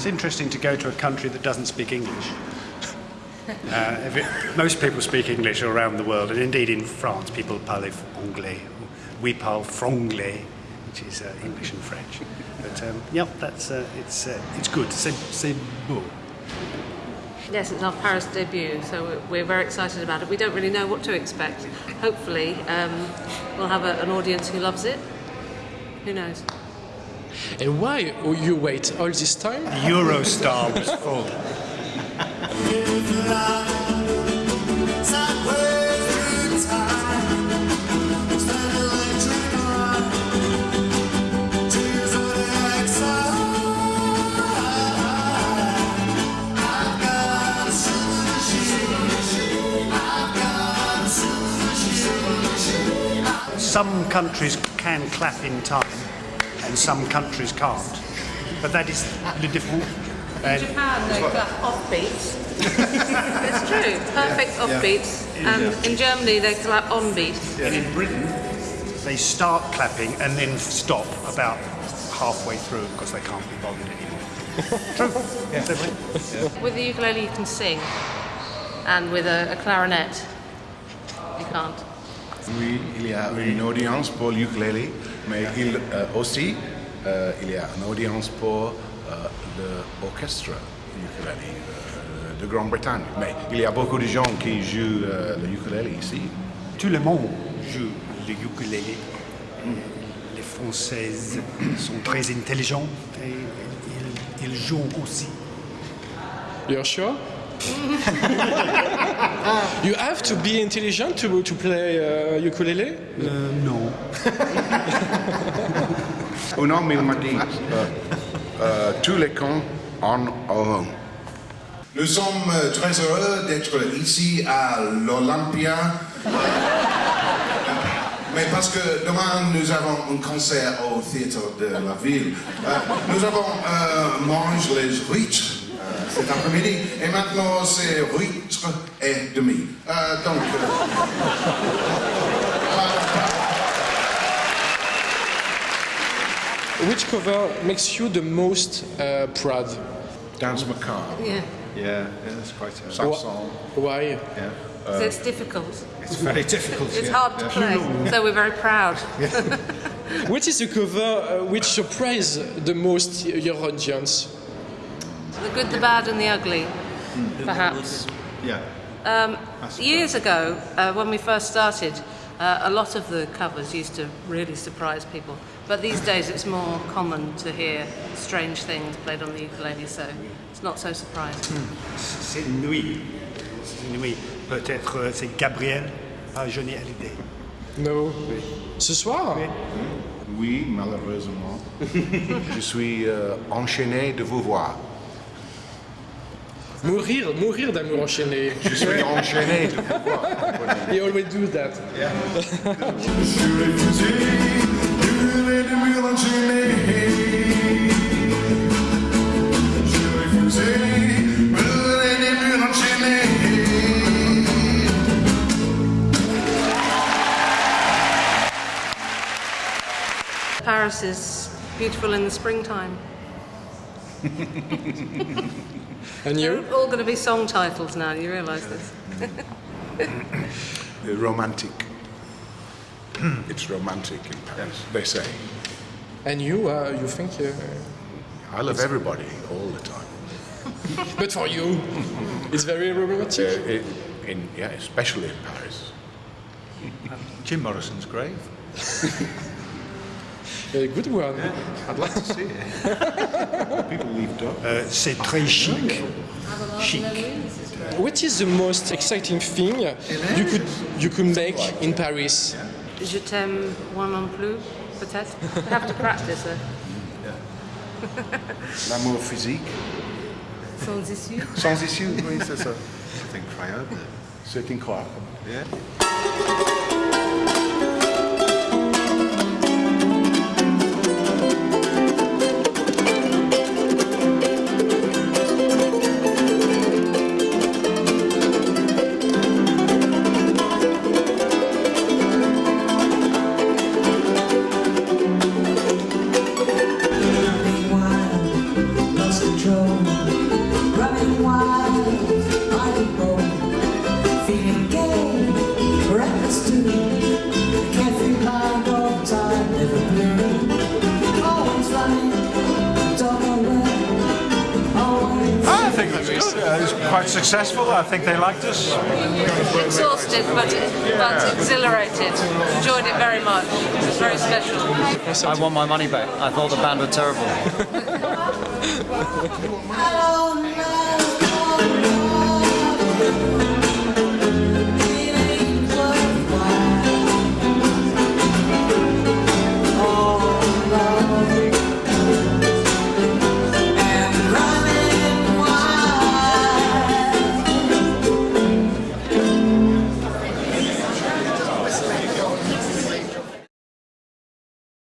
It's interesting to go to a country that doesn't speak English. Uh, it, most people speak English around the world, and indeed in France, people parle anglais. We parle franglais, which is uh, English and French. But um, yeah, that's uh, it's uh, it's good. C'est, c'est beau. Yes, it's our Paris debut, so we're- we're very excited about it. We don't really know what to expect. Hopefully, um, we'll have a, an audience who loves it. Who knows? And why you wait all this time? Eurostar was full. Some countries can clap in time, and some countries can't. But that is le différent. And uh, Japan, they clap off beats. it's true, perfect off beats. And um, in Germany, they clap on beat. And in Britain, they start clapping and then stop about halfway through because they can't be bothered anymore. True. Yeah. With the ukulele, you can sing, and with a, a clarinet, you can't. Oui, il y a une audience pour le ukulélé, mais il euh, aussi euh, il y a une audience pour euh, l'orchestre ukulélé euh, de Grande-Bretagne. Mais il y a beaucoup de gens qui jouent euh, le ukulélé ici. Tout le monde joue le ukulélé. Les Françaises sont très intelligents et ils, ils jouent aussi. You're sure? you have to be intelligent to, to play uh, ukulele? Non. Un homme il m'a dit euh, euh, tous les camps en ont. Nous sommes très heureux d'être ici à l'Olympia. Mais parce que demain nous avons un concert au théâtre de la ville. Euh, nous avons euh, mangé les huîtres euh, cet après-midi et maintenant c'est huîtres et demi. Euh, donc. euh, Which cover makes you the most uh, proud? Danse Macabre. Yeah, Yeah, yeah, it's quite a Sax Wha- song. Why? Yeah. so it's difficult. It's very difficult. It's yeah. hard to play, so we're very proud. Which is the cover uh, which surprised the most your audience? The good, the bad, and the ugly, perhaps. Yeah. Um, years ago, uh, when we first started, uh, a lot of the covers used to really surprise people. But these days, it's more common to hear strange things played on the ukulele, so it's not so surprising. C'est Nuit. C'est Nuit. Peut-être euh, c'est Gabriel, pas Johnny Hallyday. No. Ce soir? Oui, malheureusement. Je suis euh, enchaîné de vous voir. Mourir, mourir d'amour enchaîné. Je suis enchaîné de vous voir. He always do that. Paris is beautiful in the springtime. And you? They're all going to be song titles now, you realise this? Uh, romantic. it's romantic in Paris, they say. And you, uh, you think? Uh, I love everybody all the time. but for you, it's very Uh, romantic. it, in, yeah, especially in Paris. Jim Morrison's grave. A good one. I'd like to see it. People leave up. Euh, c'est très chic. Chic. What is the most exciting thing you could you could make in Paris? Je t'aime moi non plus, peut-être. I have to practice it. L'amour physique. Sans issue. Sans issue, oui, c'est ça. I think incroyable. C'est incroyable. Yeah. That's good. Uh, it's quite successful. I think they liked us. Exhausted, but, but exhilarated. Enjoyed it very much. It was very special. I want my money back. I thought the band were terrible. Hello, night.